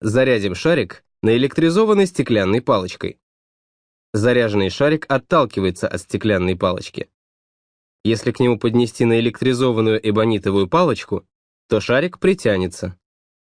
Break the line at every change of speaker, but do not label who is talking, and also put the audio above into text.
Зарядим шарик наэлектризованной стеклянной палочкой. Заряженный шарик отталкивается от стеклянной палочки. Если к нему поднести наэлектризованную эбонитовую палочку, то шарик притянется.